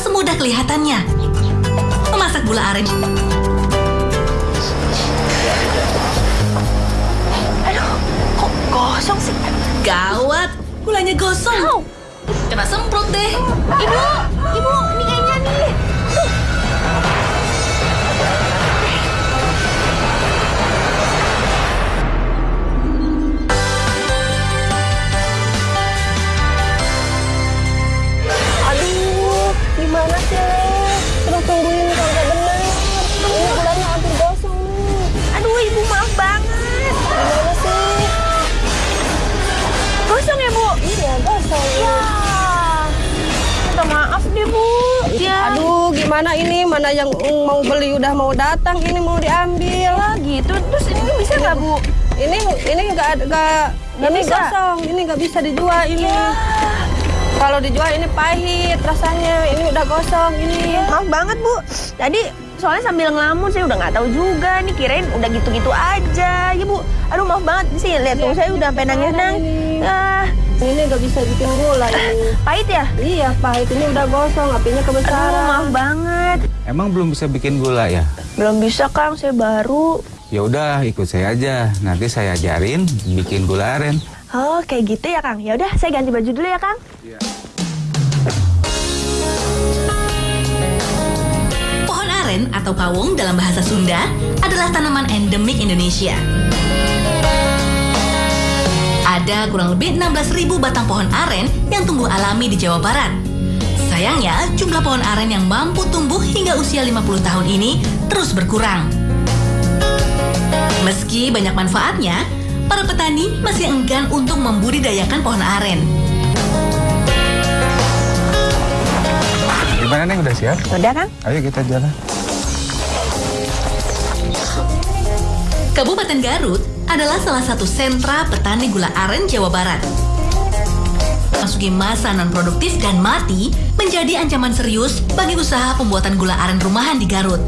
semudah kelihatannya. Memasak gula aren Aduh, kok gosong sih? gawat, gulanya gosong. Kena semprot deh. Ibu, ibu, Gimana ini? Mana yang mau beli udah mau datang, ini mau diambil. Ah, gitu. Terus ini bisa nggak, Bu? Ini ini nggak nggak ini bisa? kosong, ini nggak bisa dijual ini. Kalau dijual ini pahit rasanya, ini udah gosong ini. Maaf banget, Bu. Tadi soalnya sambil ngelamun saya udah nggak tahu juga nih kirain udah gitu-gitu aja ya bu aduh maaf banget sih lihat tuh saya udah pengen nangis ini? ah Ini nggak bisa bikin gula ini. pahit ya Iya pahit ini udah gosong, apinya aduh kebesaran. maaf banget Emang belum bisa bikin gula ya? belum bisa kang saya baru Ya udah ikut saya aja. Nanti saya ajarin bikin gula aren. oh kayak gitu ya kang ya udah saya ganti baju dulu ya kang Pohon atau pawung dalam bahasa Sunda adalah tanaman endemik Indonesia. Ada kurang lebih 16.000 batang pohon aren yang tumbuh alami di Jawa Barat. Sayangnya, jumlah pohon aren yang mampu tumbuh hingga usia 50 tahun ini terus berkurang. Meski banyak manfaatnya, para petani masih enggan untuk membudidayakan pohon aren. Gimana nih udah siap? udah kang Ayo kita jalan. Kabupaten Garut adalah salah satu sentra petani gula aren Jawa Barat. Masuki masa non-produktif dan mati menjadi ancaman serius bagi usaha pembuatan gula aren rumahan di Garut.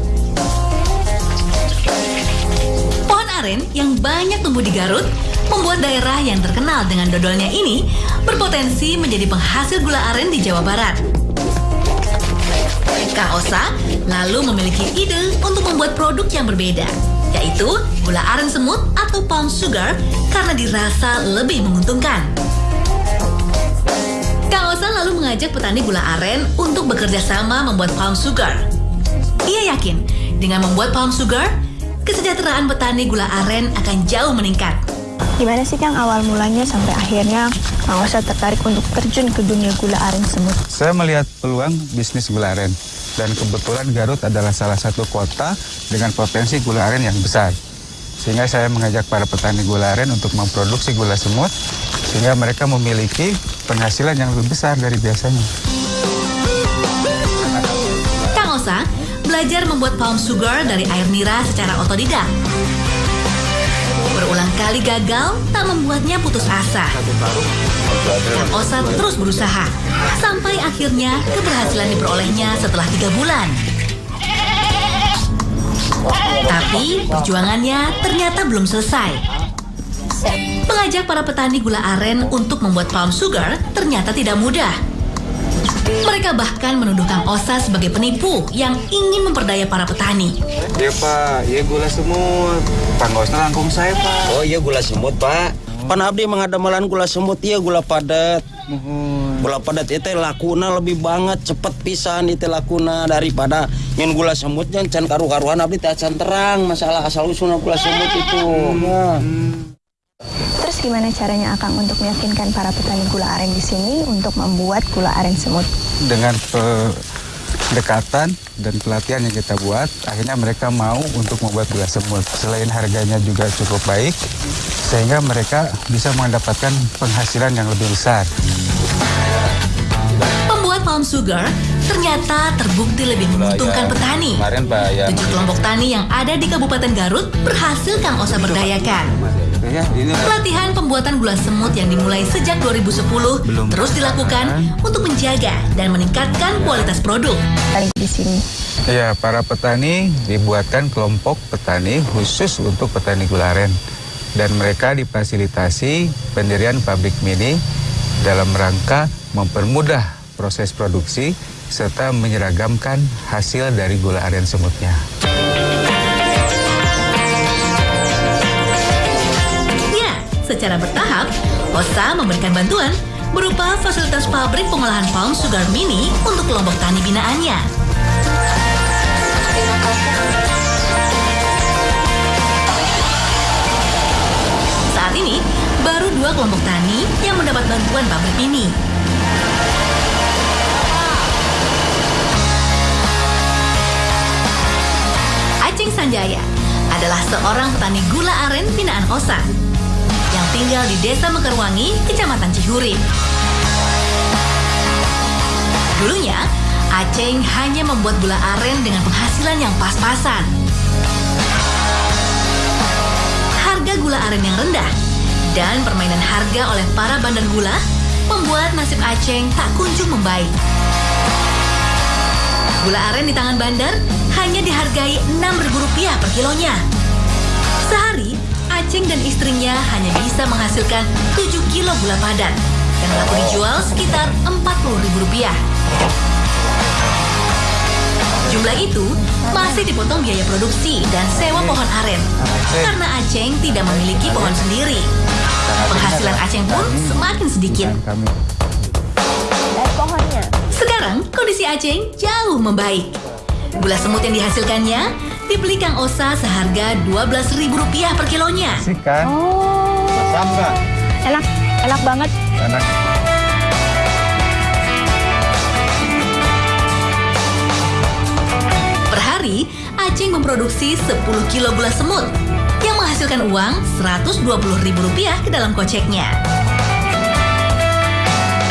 Pohon aren yang banyak tumbuh di Garut membuat daerah yang terkenal dengan dodolnya ini berpotensi menjadi penghasil gula aren di Jawa Barat. Kang Osa lalu memiliki ide untuk membuat produk yang berbeda, yaitu gula aren semut atau palm sugar karena dirasa lebih menguntungkan. Osa lalu mengajak petani gula aren untuk bekerja sama membuat palm sugar. Ia yakin dengan membuat palm sugar, kesejahteraan petani gula aren akan jauh meningkat. gimana sih kang awal mulanya sampai akhirnya kang Osa tertarik untuk terjun ke dunia gula aren semut Saya melihat peluang bisnis gula aren. Dan kebetulan Garut adalah salah satu kota dengan potensi gula aren yang besar. Sehingga saya mengajak para petani gula aren untuk memproduksi gula semut sehingga mereka memiliki penghasilan yang lebih besar dari biasanya. Kang Osa belajar membuat palm sugar dari air nira secara otodidak. Berulang kali gagal tak membuatnya putus asa. Kang Osa terus berusaha sampai akhirnya keberhasilan diperolehnya setelah tiga bulan. Tapi perjuangannya ternyata belum selesai. Mengajak para petani gula aren untuk membuat palm sugar ternyata tidak mudah. Mereka bahkan menuduh Kang Osa sebagai penipu yang ingin memperdaya para petani. Ya Pak, ya gula semut. Pak nggak usah rangkum saya Pak. Oh iya gula semut pak. Pan abdi mengadamalan gula semut iya gula padat. Gula padat itu lakuna lebih banget cepet pisan itu lakuna daripada nyen gula semut yang can karu-karuan abdi teh can terang masalah asal usulnya gula semut itu. Nah. Terus gimana caranya akang untuk meyakinkan para petani gula aren di sini untuk membuat gula aren semut Dengan pendekatan dan pelatihan yang kita buat, akhirnya mereka mau untuk membuat gula semut. Selain harganya juga cukup baik, sehingga mereka bisa mendapatkan penghasilan yang lebih besar. Pembuat palm sugar ternyata terbukti lebih menguntungkan petani. Kemarin Pak ya. Tujuh kelompok tani yang ada di Kabupaten Garut berhasil Kang Osa berdayakan. Ya, ini Pelatihan pembuatan gula semut yang dimulai sejak 2010 Belum terus dilakukan untuk menjaga dan meningkatkan kualitas produk. di sini Ya, para petani dibuatkan kelompok petani khusus untuk petani gula aren. Dan mereka difasilitasi pendirian pabrik mini dalam rangka mempermudah proses produksi serta menyeragamkan hasil dari gula aren semutnya. Secara bertahap, OSA memberikan bantuan berupa fasilitas pabrik pengolahan palm sugar mini untuk kelompok tani binaannya. Saat ini, baru dua kelompok tani yang mendapat bantuan pabrik ini. Aceng Sanjaya adalah seorang petani gula aren binaan OSA tinggal di Desa Mekarwangi, Kecamatan Cihurip. Dulunya, Aceng hanya membuat gula aren dengan penghasilan yang pas-pasan. Harga gula aren yang rendah dan permainan harga oleh para bandar gula membuat nasib Aceng tak kunjung membaik. Gula aren di tangan bandar hanya dihargai Rp6.000 per kilonya. Sehari, Aceng dan istrinya hanya bisa menghasilkan 7 kilo gula padat yang laku dijual sekitar Rp40.000. Jumlah itu masih dipotong biaya produksi dan sewa pohon aren karena Aceng tidak memiliki pohon sendiri. Penghasilan Aceng pun semakin sedikit. Sekarang kondisi Aceng jauh membaik. Gula semut yang dihasilkannya dibeli Kang Osa seharga Rp12.000 per kilonya. sih kan, Oh, enak, enak banget. anak Per hari, Aceng memproduksi 10 kilo gula semut yang menghasilkan uang Rp120.000 ke dalam koceknya.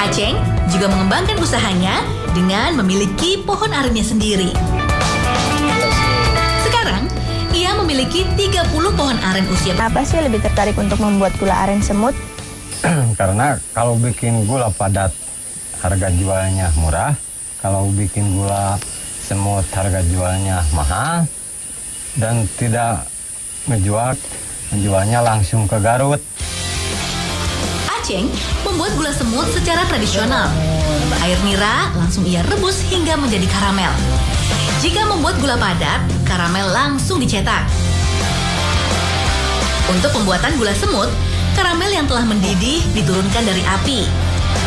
Aceng juga mengembangkan usahanya dengan memiliki pohon arennya sendiri. Ia memiliki 30 pohon aren usia Apa sih lebih tertarik untuk membuat gula aren semut? karena kalau bikin gula padat harga jualnya murah kalau bikin gula semut harga jualnya mahal dan tidak menjual menjualnya langsung ke Garut Aceng membuat gula semut secara tradisional. Air nira langsung ia rebus hingga menjadi karamel. Jika membuat gula padat, karamel langsung dicetak. Untuk pembuatan gula semut, karamel yang telah mendidih diturunkan dari api,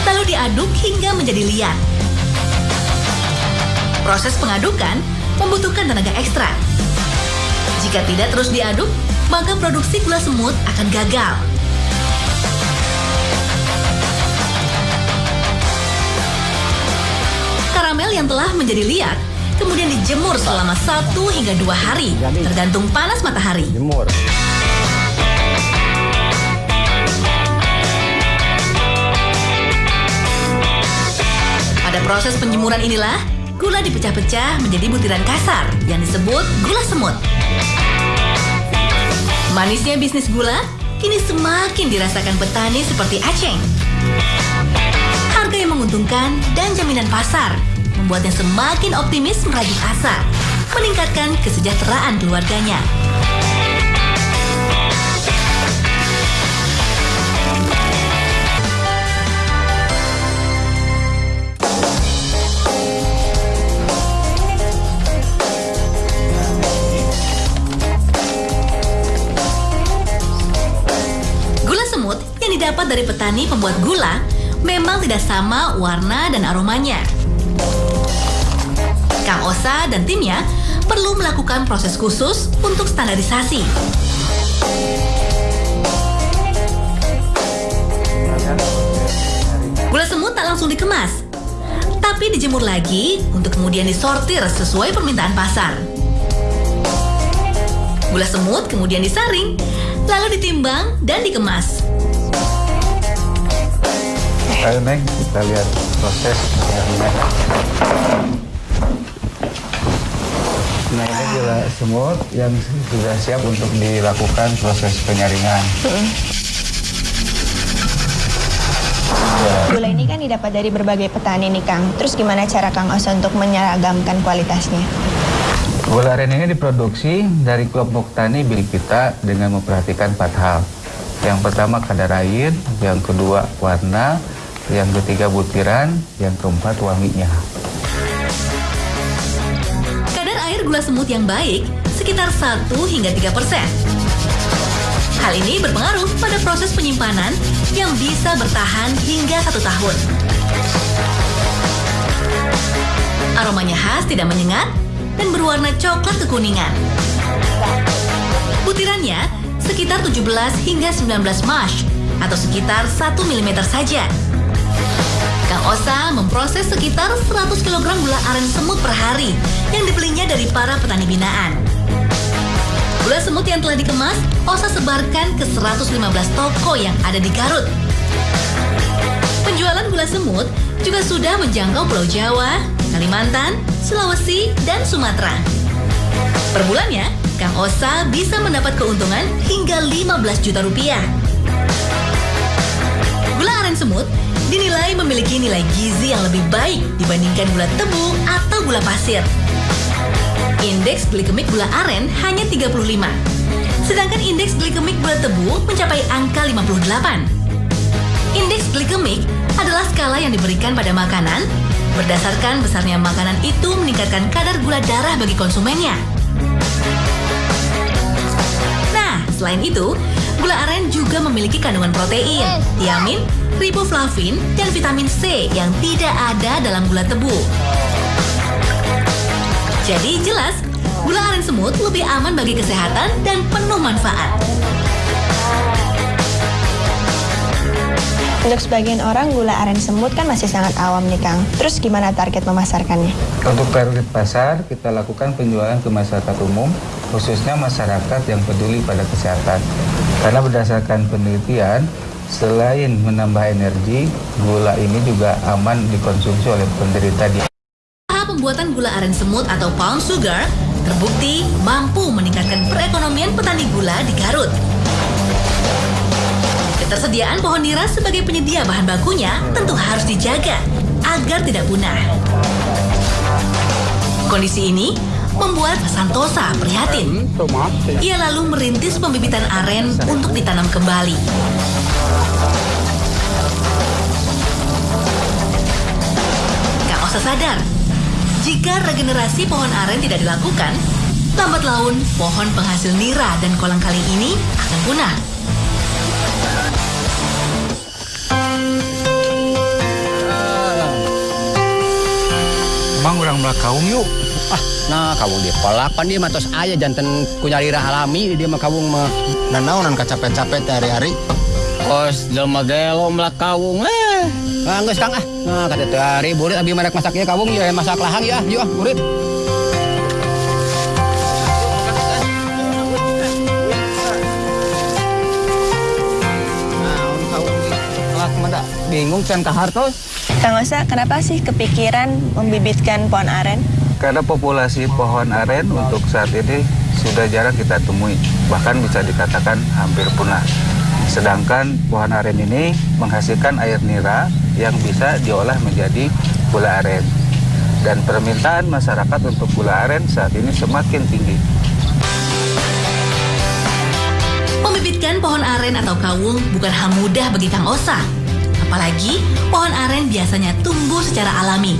lalu diaduk hingga menjadi liat. Proses pengadukan membutuhkan tenaga ekstra. Jika tidak terus diaduk, maka produksi gula semut akan gagal. Karamel yang telah menjadi liat kemudian dijemur selama satu hingga dua hari, tergantung panas matahari. jemur Pada proses penjemuran inilah, gula dipecah-pecah menjadi butiran kasar yang disebut gula semut. Manisnya bisnis gula kini semakin dirasakan petani seperti Aceng. Harga yang menguntungkan dan jaminan pasar membuatnya semakin optimis merajut asa, meningkatkan kesejahteraan keluarganya. Didapat dari petani pembuat gula memang tidak sama warna dan aromanya. Kang Osa dan timnya perlu melakukan proses khusus untuk standarisasi. Gula semut tak langsung dikemas, tapi dijemur lagi untuk kemudian disortir sesuai permintaan pasar. Gula semut kemudian disaring, lalu ditimbang dan dikemas. Ayo Neng, kita lihat proses. Nah ini gula semut yang sudah siap untuk dilakukan proses penyaringan. Gula ini kan didapat dari berbagai petani nih Kang. Terus gimana cara Kang Osa untuk menyeragamkan kualitasnya? Gula aren ini diproduksi dari kelompok tani milik kita dengan memperhatikan empat hal. Yang pertama kadar air, yang kedua warna, yang ketiga butiran, yang keempat wanginya. Gula semut yang baik sekitar 1 hingga 3 persen. Hal ini berpengaruh pada proses penyimpanan yang bisa bertahan hingga satu tahun. Aromanya khas tidak menyengat dan berwarna coklat kekuningan. Butirannya sekitar 17 hingga 19 mash atau sekitar 1 mm saja. Kang Osa memproses sekitar 100 kg gula aren semut per hari yang dibelinya dari para petani binaan. Gula semut yang telah dikemas, Osa sebarkan ke 115 toko yang ada di Garut. Penjualan gula semut juga sudah menjangkau Pulau Jawa, Kalimantan, Sulawesi, dan Sumatera. Per bulannya, Kang Osa bisa mendapat keuntungan hingga 15 juta rupiah. Gula aren semut dinilai memiliki nilai gizi yang lebih baik dibandingkan gula tebu atau gula pasir. Indeks glikemik gula aren hanya 35. Sedangkan indeks glikemik gula tebu mencapai angka 58. Indeks glikemik adalah skala yang diberikan pada makanan berdasarkan besarnya makanan itu meningkatkan kadar gula darah bagi konsumennya. Nah, selain itu, gula aren juga memiliki kandungan protein, tiamin, riboflavin, dan vitamin C yang tidak ada dalam gula tebu. Jadi jelas, gula aren semut lebih aman bagi kesehatan dan penuh manfaat. Untuk sebagian orang gula aren semut kan masih sangat awam nih Kang. Terus gimana target memasarkannya? Untuk target pasar, kita lakukan penjualan ke masyarakat umum, khususnya masyarakat yang peduli pada kesehatan. Karena berdasarkan penelitian, selain menambah energi, gula ini juga aman dikonsumsi oleh penderita diabetes. Pembuatan gula aren semut atau palm sugar terbukti mampu meningkatkan perekonomian petani gula di Garut. Ketersediaan pohon nira sebagai penyedia bahan bakunya tentu harus dijaga agar tidak punah. Kondisi ini membuat Santosa prihatin. Ia lalu merintis pembibitan aren untuk ditanam kembali. Kak Osa sadar, jika regenerasi pohon aren tidak dilakukan, lambat laun pohon penghasil nira dan kolang kaling ini akan punah. Emang orang belakang yuk. Ah, nah kawung dia palapan dia matos aja jantan kunyalira alami dia mah kawung mah nanaonan kacapet-capet hari-hari. Kos jelema gelo melak kawung eh. Ah, geus Kang ah. Nah, kata teu hari burit abi madak masaknya kawung ya masak lahang ya. Yuk ah, burit. Nah, bingung can kahartos. Kang Osa, kenapa sih kepikiran membibitkan pohon aren? Karena populasi pohon aren untuk saat ini sudah jarang kita temui, bahkan bisa dikatakan hampir punah. Sedangkan pohon aren ini menghasilkan air nira yang bisa diolah menjadi gula aren. Dan permintaan masyarakat untuk gula aren saat ini semakin tinggi. Membibitkan pohon aren atau kawung bukan hal mudah bagi Kang Osa. Apalagi pohon aren biasanya tumbuh secara alami.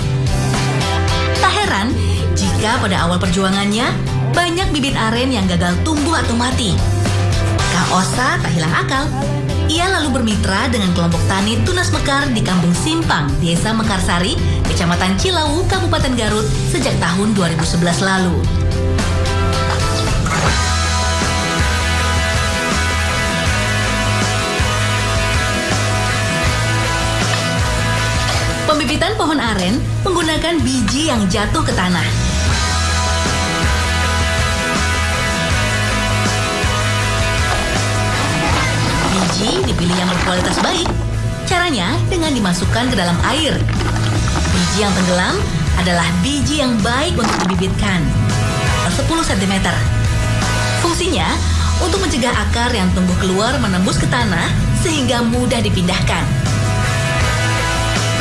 Tak heran jika pada awal perjuangannya banyak bibit aren yang gagal tumbuh atau mati. Kang Osa tak hilang akal. Ia lalu bermitra dengan kelompok tani tunas mekar di Kampung Simpang, Desa Mekarsari, Kecamatan Cilawu, Kabupaten Garut sejak tahun 2011 lalu. Pembibitan pohon aren menggunakan biji yang jatuh ke tanah. Biji dipilih yang berkualitas baik. Caranya dengan dimasukkan ke dalam air. Biji yang tenggelam adalah biji yang baik untuk dibibitkan. 10 cm. Fungsinya untuk mencegah akar yang tumbuh keluar menembus ke tanah sehingga mudah dipindahkan.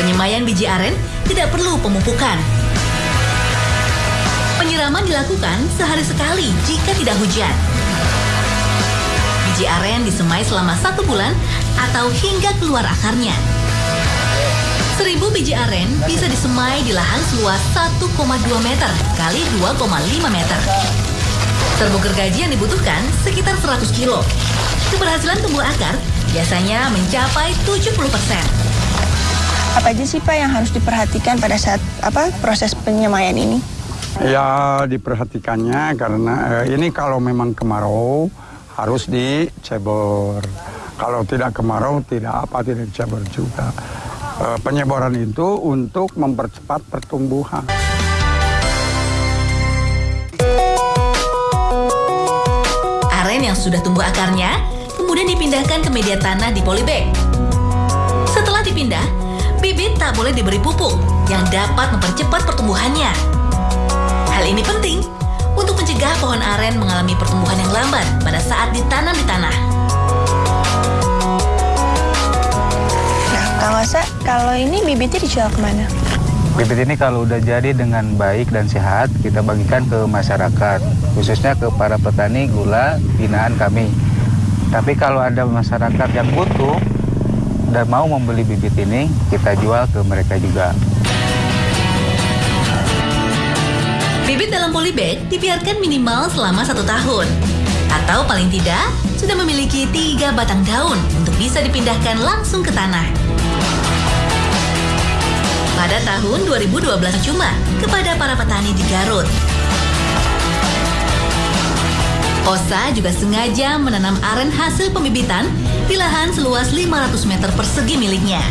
Penyemayan biji aren tidak perlu pemupukan. Penyiraman dilakukan sehari sekali jika tidak hujan. Biji aren disemai selama satu bulan atau hingga keluar akarnya. Seribu biji aren bisa disemai di lahan seluas 1,2 meter kali 2,5 meter. Terumbu gergaji yang dibutuhkan sekitar 100 kilo. Keberhasilan tumbuh akar biasanya mencapai 70 persen. Apa aja sih Pak yang harus diperhatikan pada saat apa proses penyemaian ini? Ya diperhatikannya karena eh, ini kalau memang kemarau harus dicebor. Kalau tidak kemarau tidak apa tidak dicebor juga. Eh, penyeboran itu untuk mempercepat pertumbuhan. Aren yang sudah tumbuh akarnya kemudian dipindahkan ke media tanah di polybag. Setelah dipindah, bibit tak boleh diberi pupuk yang dapat mempercepat pertumbuhannya. Hal ini penting untuk mencegah pohon aren mengalami pertumbuhan yang lambat pada saat ditanam di tanah. Nah, Kang Osa, kalau ini bibitnya dijual ke mana? Bibit ini kalau udah jadi dengan baik dan sehat, kita bagikan ke masyarakat, khususnya ke para petani gula binaan kami. Tapi kalau ada masyarakat yang butuh dan mau membeli bibit ini, kita jual ke mereka juga. Bibit dalam polybag dibiarkan minimal selama satu tahun. Atau paling tidak, sudah memiliki tiga batang daun untuk bisa dipindahkan langsung ke tanah. Pada tahun 2012 cuma kepada para petani di Garut. Osa juga sengaja menanam aren hasil pembibitan di lahan seluas 500 meter persegi miliknya.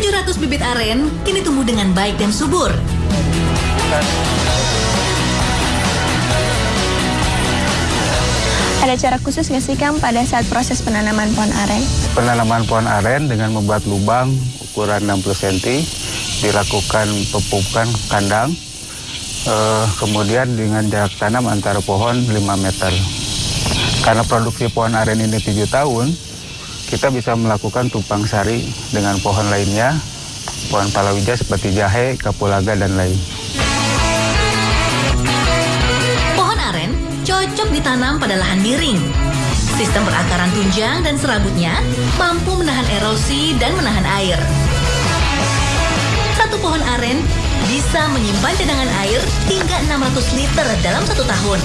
700 bibit aren kini tumbuh dengan baik dan subur. Ada cara khusus nggak sih Kang pada saat proses penanaman pohon aren? Penanaman pohon aren dengan membuat lubang ukuran 60 cm, dilakukan pepupukan kandang, eh, kemudian dengan jarak tanam antara pohon 5 meter. Karena produksi pohon aren ini 7 tahun, kita bisa melakukan tumpang sari dengan pohon lainnya, pohon palawija seperti jahe, kapulaga, dan lain. Pohon aren cocok ditanam pada lahan miring. Sistem perakaran tunjang dan serabutnya mampu menahan erosi dan menahan air. Satu pohon aren bisa menyimpan cadangan air hingga 600 liter dalam satu tahun.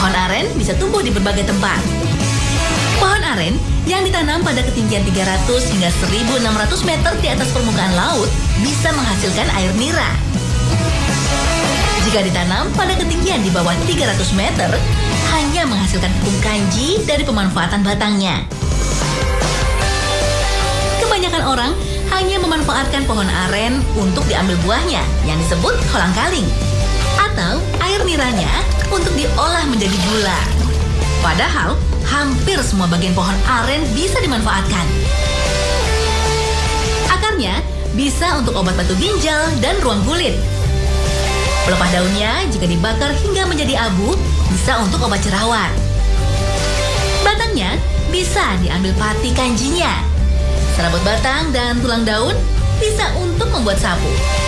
Pohon aren bisa tumbuh di berbagai tempat. Pohon aren yang ditanam pada ketinggian 300 hingga 1600 meter di atas permukaan laut bisa menghasilkan air nira. Jika ditanam pada ketinggian di bawah 300 meter, hanya menghasilkan tepung kanji dari pemanfaatan batangnya. Kebanyakan orang hanya memanfaatkan pohon aren untuk diambil buahnya yang disebut kolang kaling. Atau air niranya untuk diolah menjadi gula. Padahal hampir semua bagian pohon aren bisa dimanfaatkan. Akarnya bisa untuk obat batu ginjal dan ruang kulit. Pelepah daunnya jika dibakar hingga menjadi abu bisa untuk obat jerawat. Batangnya bisa diambil pati kanjinya. Serabut batang dan tulang daun bisa untuk membuat sapu.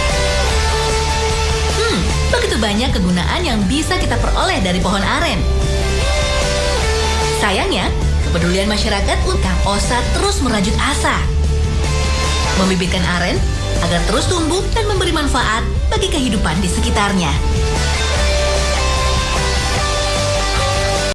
Begitu banyak kegunaan yang bisa kita peroleh dari pohon aren. Sayangnya, kepedulian masyarakat Kang Osa terus merajut asa. Membibitkan aren agar terus tumbuh dan memberi manfaat bagi kehidupan di sekitarnya.